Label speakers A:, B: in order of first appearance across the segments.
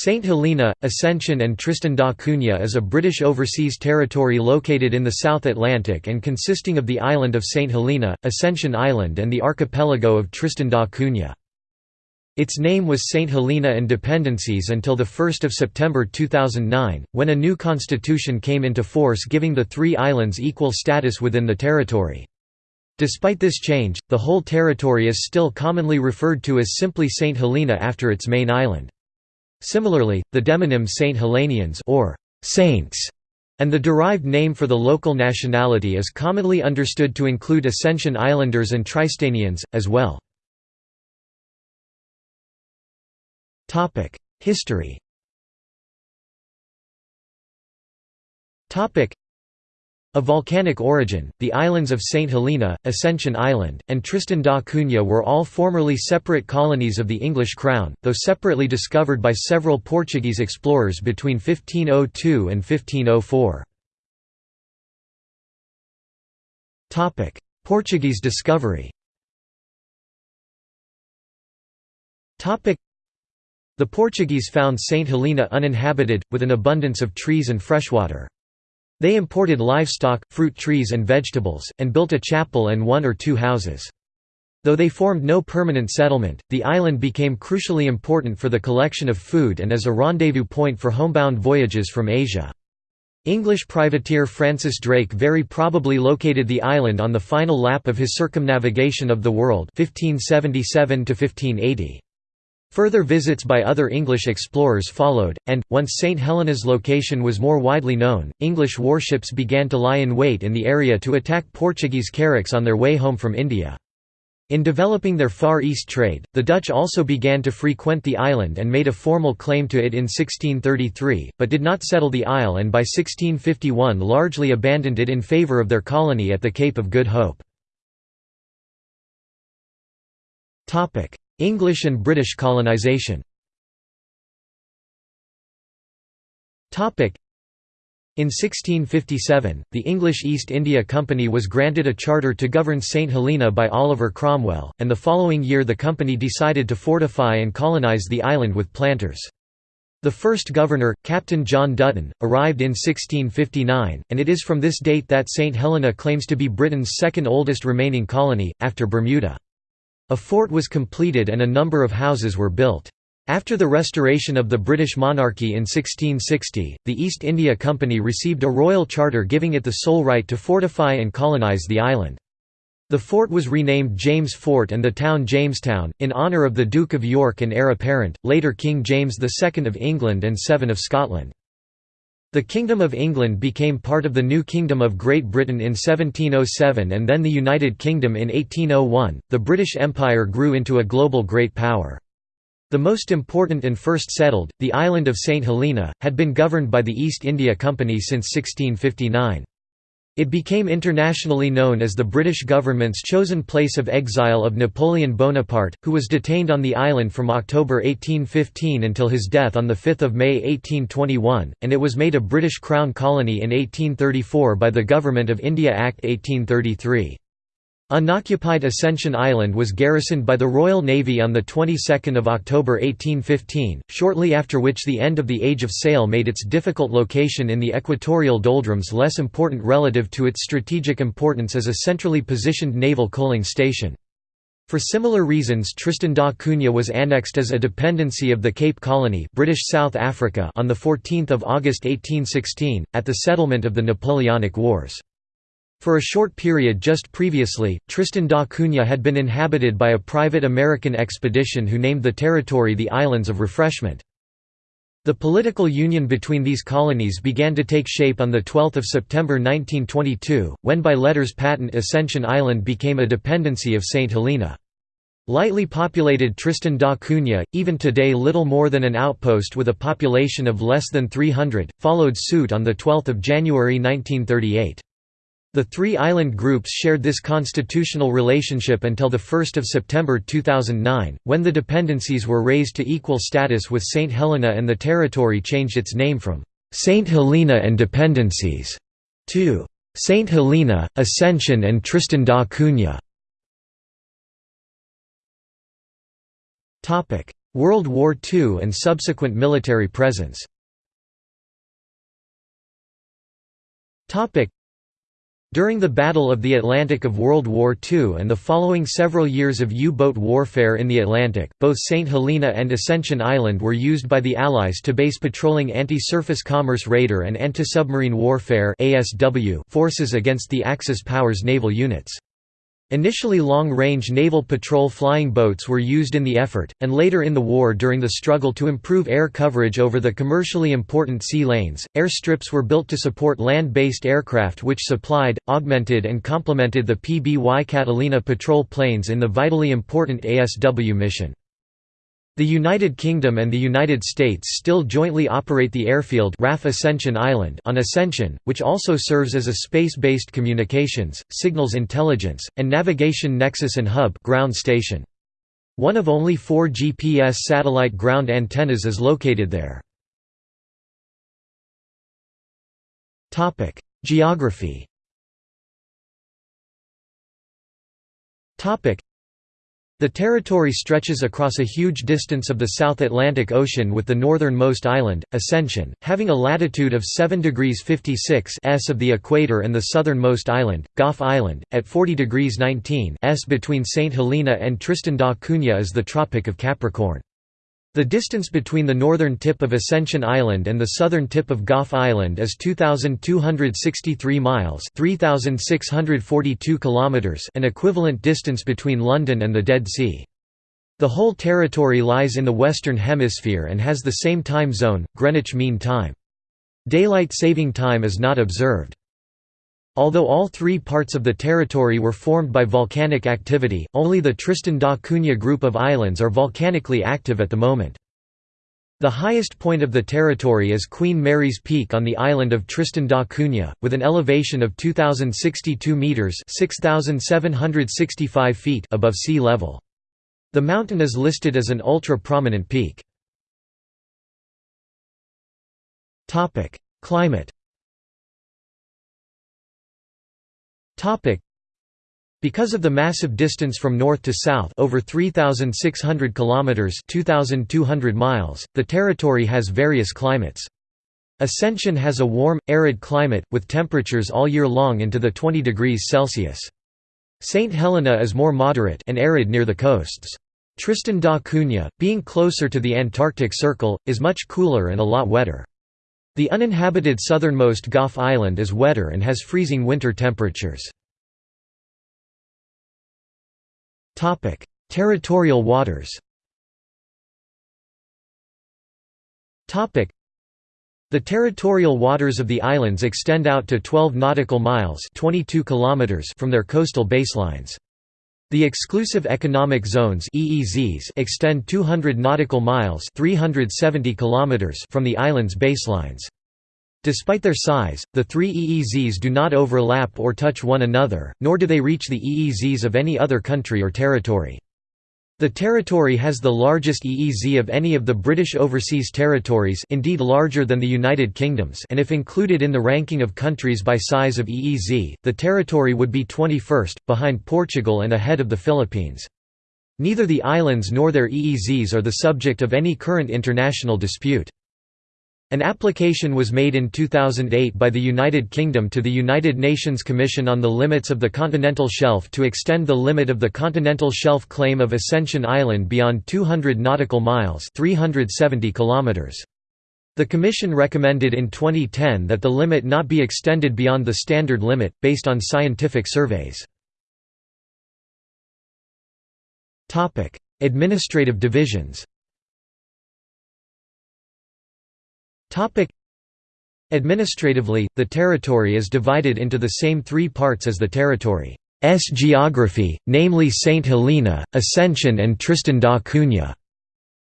A: St Helena, Ascension and Tristan da Cunha is a British overseas territory located in the South Atlantic and consisting of the island of St Helena, Ascension Island and the archipelago of Tristan da Cunha. Its name was St Helena and Dependencies until 1 September 2009, when a new constitution came into force giving the three islands equal status within the territory. Despite this change, the whole territory is still commonly referred to as simply St Helena after its main island. Similarly, the demonym Saint Helenians or saints and the derived name for the local nationality is commonly understood to include Ascension Islanders and Tristanians, as well. History of volcanic origin, the islands of St. Helena, Ascension Island, and Tristan da Cunha were all formerly separate colonies of the English crown, though separately discovered by several Portuguese explorers between 1502 and 1504. Portuguese discovery The Portuguese found St. Helena uninhabited, with an abundance of trees and freshwater. They imported livestock, fruit trees and vegetables, and built a chapel and one or two houses. Though they formed no permanent settlement, the island became crucially important for the collection of food and as a rendezvous point for homebound voyages from Asia. English privateer Francis Drake very probably located the island on the final lap of his circumnavigation of the world 1577 -1580. Further visits by other English explorers followed, and, once St Helena's location was more widely known, English warships began to lie in wait in the area to attack Portuguese carracks on their way home from India. In developing their Far East trade, the Dutch also began to frequent the island and made a formal claim to it in 1633, but did not settle the isle and by 1651 largely abandoned it in favour of their colony at the Cape of Good Hope. English and British colonisation in 1657, the English East India Company was granted a charter to govern St Helena by Oliver Cromwell, and the following year the company decided to fortify and colonise the island with planters. The first governor, Captain John Dutton, arrived in 1659, and it is from this date that St Helena claims to be Britain's second oldest remaining colony, after Bermuda. A fort was completed and a number of houses were built. After the restoration of the British monarchy in 1660, the East India Company received a royal charter giving it the sole right to fortify and colonise the island. The fort was renamed James Fort and the town Jamestown, in honour of the Duke of York and heir apparent, later King James II of England and Seven of Scotland. The Kingdom of England became part of the new Kingdom of Great Britain in 1707 and then the United Kingdom in 1801. The British Empire grew into a global great power. The most important and first settled, the island of St Helena, had been governed by the East India Company since 1659. It became internationally known as the British government's chosen place of exile of Napoleon Bonaparte, who was detained on the island from October 1815 until his death on 5 May 1821, and it was made a British Crown colony in 1834 by the Government of India Act 1833. Unoccupied Ascension Island was garrisoned by the Royal Navy on the 22nd of October 1815, shortly after which the end of the Age of Sail made its difficult location in the equatorial doldrums less important relative to its strategic importance as a centrally positioned naval coaling station. For similar reasons Tristan da Cunha was annexed as a dependency of the Cape Colony British South Africa on 14 August 1816, at the settlement of the Napoleonic Wars. For a short period just previously, Tristan da Cunha had been inhabited by a private American expedition who named the territory the Islands of Refreshment. The political union between these colonies began to take shape on 12 September 1922, when by letters patent Ascension Island became a dependency of St. Helena. Lightly populated Tristan da Cunha, even today little more than an outpost with a population of less than 300, followed suit on 12 January 1938. The three island groups shared this constitutional relationship until 1 September 2009, when the dependencies were raised to equal status with St. Helena and the territory changed its name from St. Helena and Dependencies to St. Helena, Ascension and Tristan da Cunha. World War II and subsequent military presence during the Battle of the Atlantic of World War II and the following several years of U-boat warfare in the Atlantic, both St. Helena and Ascension Island were used by the Allies to base patrolling anti-surface commerce radar and anti-submarine warfare forces against the Axis powers naval units. Initially long-range naval patrol flying boats were used in the effort, and later in the war during the struggle to improve air coverage over the commercially important sea lanes, airstrips were built to support land-based aircraft which supplied, augmented and complemented the PBY Catalina patrol planes in the vitally important ASW mission. The United Kingdom and the United States still jointly operate the airfield RAF Ascension Island on Ascension, which also serves as a space-based communications, signals intelligence, and navigation nexus and hub ground station. One of only four GPS satellite ground antennas is located there. Geography the territory stretches across a huge distance of the South Atlantic Ocean with the northernmost island, Ascension, having a latitude of 7 degrees 56 s of the equator and the southernmost island, Gough Island, at 40 degrees 19 s between St. Helena and Tristan da Cunha is the Tropic of Capricorn. The distance between the northern tip of Ascension Island and the southern tip of Gough Island is 2,263 miles 3,642 kilometers an equivalent distance between London and the Dead Sea. The whole territory lies in the Western Hemisphere and has the same time zone, Greenwich Mean Time. Daylight saving time is not observed. Although all three parts of the territory were formed by volcanic activity, only the Tristan da Cunha group of islands are volcanically active at the moment. The highest point of the territory is Queen Mary's Peak on the island of Tristan da Cunha, with an elevation of 2,062 metres 6,765 feet above sea level. The mountain is listed as an ultra-prominent peak. Climate Because of the massive distance from north to south over 3600 kilometers 2200 miles, the territory has various climates. Ascension has a warm, arid climate, with temperatures all year long into the 20 degrees Celsius. St. Helena is more moderate and arid near the coasts. Tristan da Cunha, being closer to the Antarctic Circle, is much cooler and a lot wetter. The uninhabited southernmost Gough Island is wetter and has freezing winter temperatures. Territorial waters the territorial waters of the islands extend out to 12 nautical miles 22 kilometers from their coastal baselines. The exclusive economic zones (EEZs) extend 200 nautical miles (370 kilometers) from the island's baselines. Despite their size, the three EEZs do not overlap or touch one another, nor do they reach the EEZs of any other country or territory. The territory has the largest EEZ of any of the British Overseas Territories indeed larger than the United Kingdom's and if included in the ranking of countries by size of EEZ, the territory would be 21st, behind Portugal and ahead of the Philippines. Neither the islands nor their EEZs are the subject of any current international dispute. An application was made in 2008 by the United Kingdom to the United Nations Commission on the Limits of the Continental Shelf to extend the limit of the continental shelf claim of Ascension Island beyond 200 nautical miles 370 kilometers. The Commission recommended in 2010 that the limit not be extended beyond the standard limit, based on scientific surveys. Administrative divisions Topic Administratively, the territory is divided into the same three parts as the territory's geography, namely St. Helena, Ascension and Tristan da Cunha.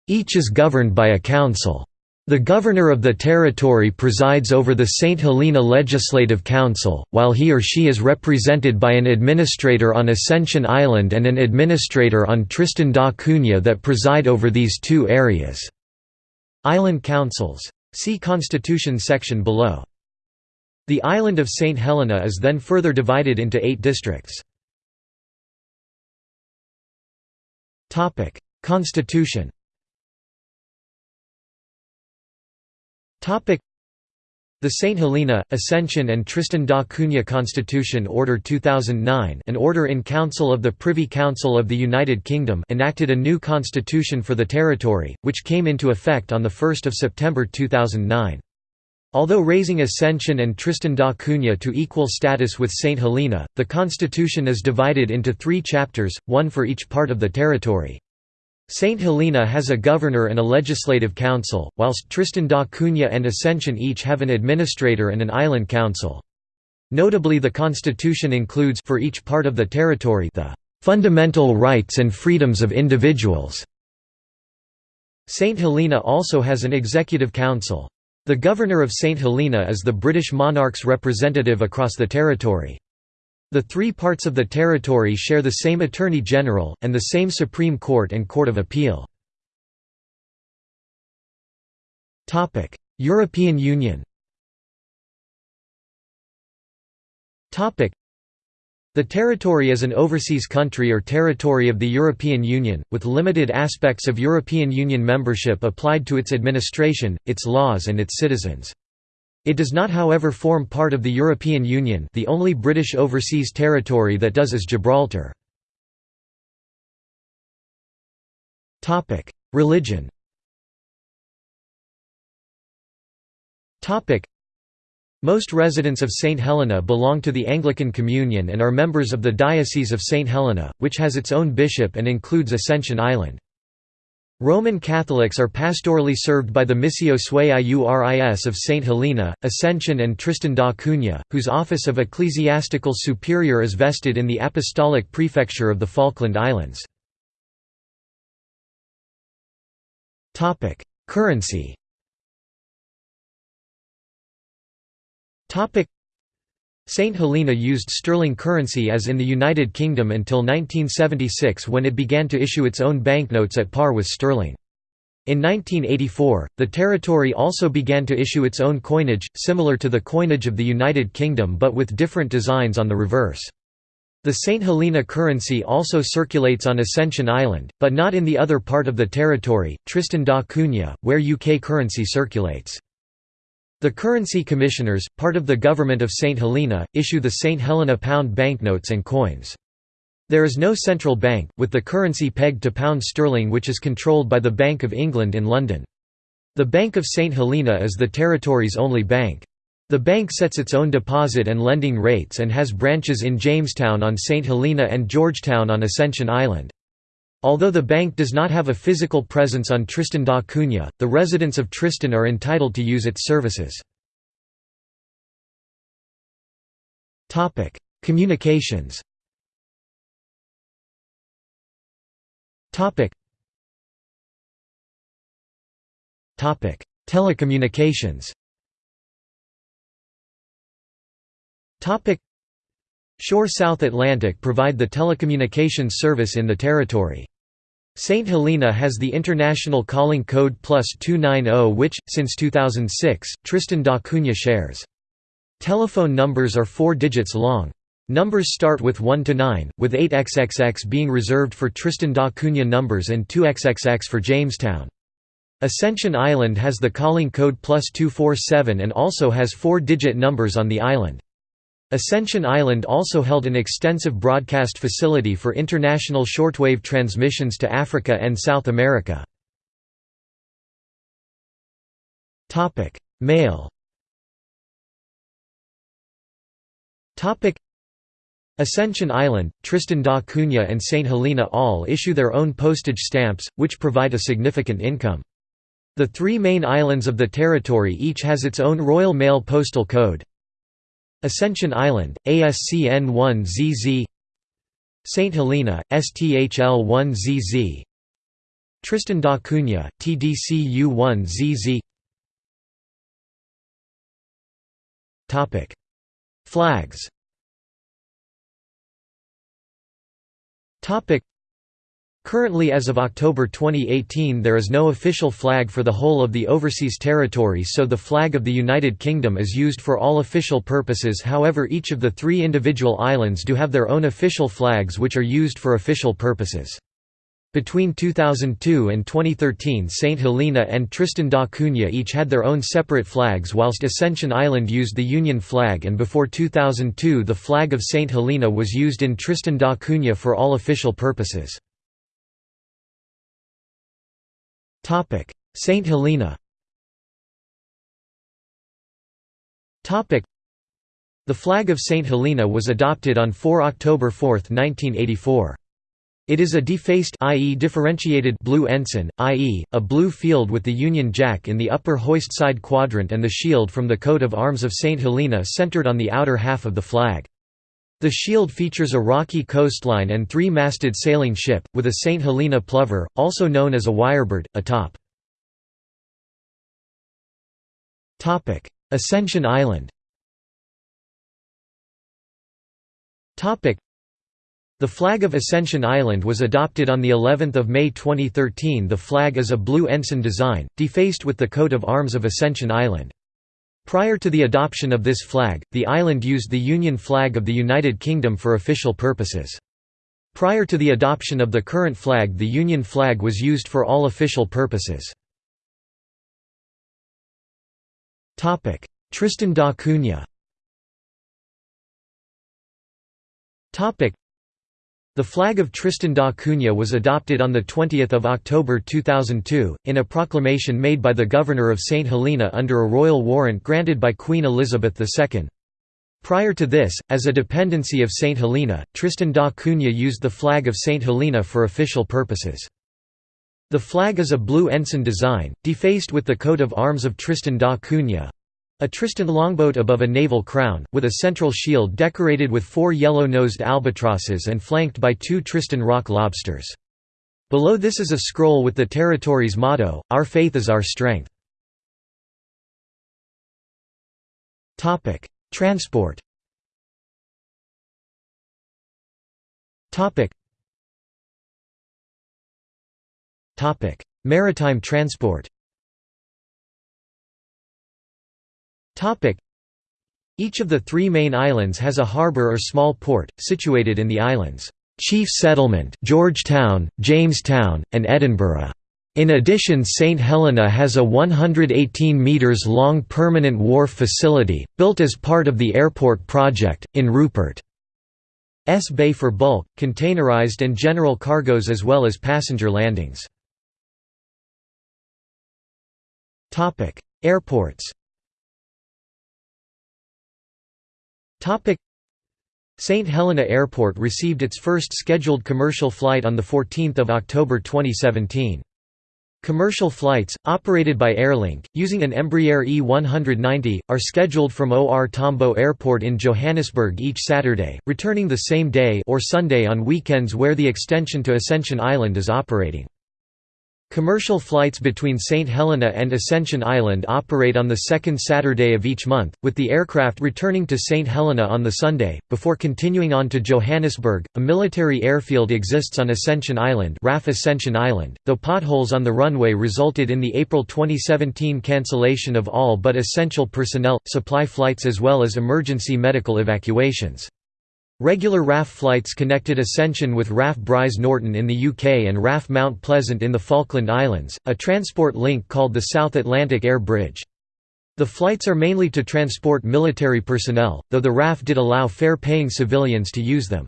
A: Each is governed by a council. The governor of the territory presides over the St. Helena Legislative Council, while he or she is represented by an administrator on Ascension Island and an administrator on Tristan da Cunha that preside over these two areas. Island councils See Constitution section below. The island of St. Helena is then further divided into eight districts. Constitution the St. Helena, Ascension and Tristan da Cunha Constitution Order 2009 an order in council of the Privy Council of the United Kingdom enacted a new constitution for the territory, which came into effect on 1 September 2009. Although raising Ascension and Tristan da Cunha to equal status with St. Helena, the constitution is divided into three chapters, one for each part of the territory. St. Helena has a governor and a legislative council, whilst Tristan da Cunha and Ascension each have an administrator and an island council. Notably the constitution includes for each part of the territory the "...fundamental rights and freedoms of individuals." St. Helena also has an executive council. The governor of St. Helena is the British monarch's representative across the territory. The three parts of the territory share the same Attorney General, and the same Supreme Court and Court of Appeal. European Union the territory is an overseas country or territory of the European Union, with limited aspects of European Union membership applied to its administration, its laws and its citizens. It does not however form part of the European Union the only British overseas territory that does is Gibraltar. Religion most residents of St. Helena belong to the Anglican Communion and are members of the Diocese of St. Helena, which has its own bishop and includes Ascension Island. Roman Catholics are pastorally served by the Missio Suae Iuris of St. Helena, Ascension and Tristan da Cunha, whose office of ecclesiastical superior is vested in the Apostolic Prefecture of the Falkland Islands. Currency St. Helena used sterling currency as in the United Kingdom until 1976 when it began to issue its own banknotes at par with sterling. In 1984, the territory also began to issue its own coinage, similar to the coinage of the United Kingdom but with different designs on the reverse. The St. Helena currency also circulates on Ascension Island, but not in the other part of the territory, Tristan da Cunha, where UK currency circulates. The Currency Commissioners, part of the government of St. Helena, issue the St. Helena pound banknotes and coins. There is no central bank, with the currency pegged to pound sterling which is controlled by the Bank of England in London. The Bank of St. Helena is the territory's only bank. The bank sets its own deposit and lending rates and has branches in Jamestown on St. Helena and Georgetown on Ascension Island. Although the bank does not have a physical presence on Tristan da Cunha, the residents of Tristan are entitled to use its services. Communications Telecommunications Sure South Atlantic provide the telecommunications service in the territory. St. Helena has the international calling code plus 290 which, since 2006, Tristan da Cunha shares. Telephone numbers are four digits long. Numbers start with 1 to 9, with 8XXX being reserved for Tristan da Cunha numbers and 2XXX for Jamestown. Ascension Island has the calling code plus 247 and also has four-digit numbers on the island. Ascension Island also held an extensive broadcast facility for international shortwave transmissions to Africa and South America. Mail Ascension Island, Tristan da Cunha and St. Helena all issue their own postage stamps, which provide a significant income. The three main islands of the territory each has its own Royal Mail postal code, Ascension Island, ASCN 1ZZ St. Helena, STHL 1ZZ Tristan da Cunha, TDCU 1ZZ Flags Currently as of October 2018 there is no official flag for the whole of the overseas territory so the flag of the United Kingdom is used for all official purposes however each of the three individual islands do have their own official flags which are used for official purposes. Between 2002 and 2013 St. Helena and Tristan da Cunha each had their own separate flags whilst Ascension Island used the Union flag and before 2002 the flag of St. Helena was used in Tristan da Cunha for all official purposes. St. Helena The flag of St. Helena was adopted on 4 October 4, 1984. It is a defaced i.e. differentiated blue ensign, i.e., a blue field with the Union Jack in the upper hoist side quadrant and the shield from the coat of arms of St. Helena centered on the outer half of the flag. The shield features a rocky coastline and three-masted sailing ship, with a St. Helena plover, also known as a wirebird, atop. Ascension Island the flag of Ascension Island was adopted on the 11th of May 2013. The flag is a blue ensign design, defaced with the coat of arms of Ascension Island. Prior to the adoption of this flag, the island used the Union flag of the United Kingdom for official purposes. Prior to the adoption of the current flag the Union flag was used for all official purposes. Tristan da Cunha the flag of Tristan da Cunha was adopted on 20 October 2002, in a proclamation made by the Governor of St. Helena under a royal warrant granted by Queen Elizabeth II. Prior to this, as a dependency of St. Helena, Tristan da Cunha used the flag of St. Helena for official purposes. The flag is a blue ensign design, defaced with the coat of arms of Tristan da Cunha, a Tristan longboat above a naval crown, with a central shield decorated with four yellow-nosed albatrosses and flanked by two Tristan rock lobsters. Below this is a scroll with the territory's motto, Our faith is our strength. Transport Maritime transport Each of the three main islands has a harbour or small port, situated in the island's chief settlement Georgetown, Jamestown, and Edinburgh. In addition St. Helena has a 118 metres long permanent wharf facility, built as part of the airport project, in Rupert's Bay for bulk, containerized and general cargoes as well as passenger landings. Airports St. Helena Airport received its first scheduled commercial flight on 14 October 2017. Commercial flights, operated by Airlink, using an Embraer E190, are scheduled from OR Tambo Airport in Johannesburg each Saturday, returning the same day or Sunday on weekends where the extension to Ascension Island is operating. Commercial flights between St. Helena and Ascension Island operate on the second Saturday of each month, with the aircraft returning to St. Helena on the Sunday, before continuing on to Johannesburg. A military airfield exists on Ascension Island, RAF Ascension Island, though potholes on the runway resulted in the April 2017 cancellation of all but essential personnel, supply flights as well as emergency medical evacuations. Regular RAF flights connected Ascension with RAF Brize Norton in the UK and RAF Mount Pleasant in the Falkland Islands, a transport link called the South Atlantic Air Bridge. The flights are mainly to transport military personnel, though the RAF did allow fare-paying civilians to use them.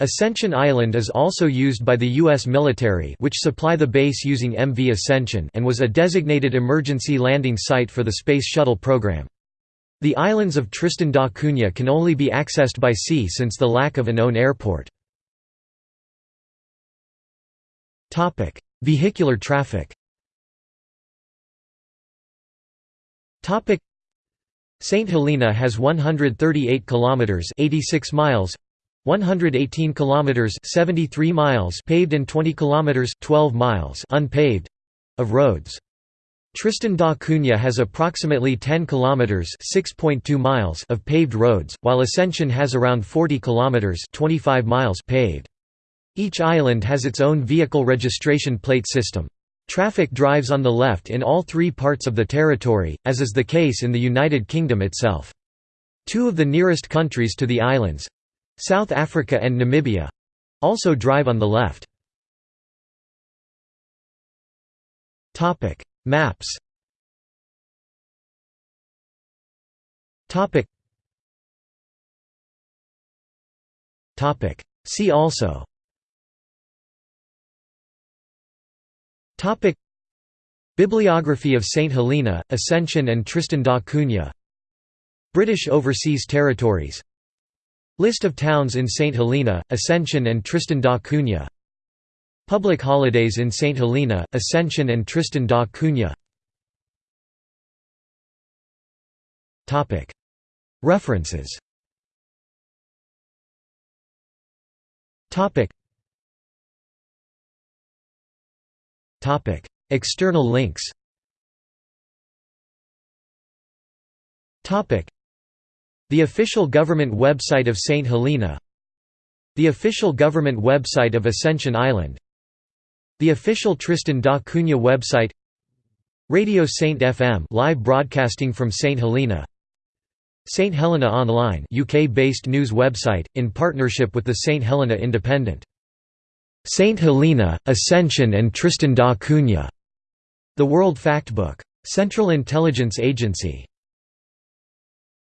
A: Ascension Island is also used by the U.S. military which supply the base using MV Ascension and was a designated emergency landing site for the Space Shuttle program. The islands of Tristan da Cunha can only be accessed by sea since the lack of an own airport. Vehicular traffic St Helena has 138 kilometers 86 miles 118 kilometers 73 miles paved and 20 kilometers 12 miles unpaved of roads. Tristan da Cunha has approximately 10 kilometers (6.2 miles) of paved roads, while Ascension has around 40 kilometers (25 miles) paved. Each island has its own vehicle registration plate system. Traffic drives on the left in all three parts of the territory, as is the case in the United Kingdom itself. Two of the nearest countries to the islands—South Africa and Namibia—also drive on the left. Maps. Topic. Topic. See also. Topic. Bibliography of St Helena, Ascension and Tristan da Cunha. British Overseas Territories. List of towns in St Helena, Ascension and Tristan da Cunha Public holidays in St Helena, Ascension and Tristan da Cunha. References. External links. The official government website of St. Helena. The official government website of Ascension Island The official Tristan da Cunha website Radio Saint FM live broadcasting from St. Helena St. Helena Online UK-based news website, in partnership with the St. Helena Independent. St. Helena, Ascension and Tristan da Cunha. The World Factbook. Central Intelligence Agency.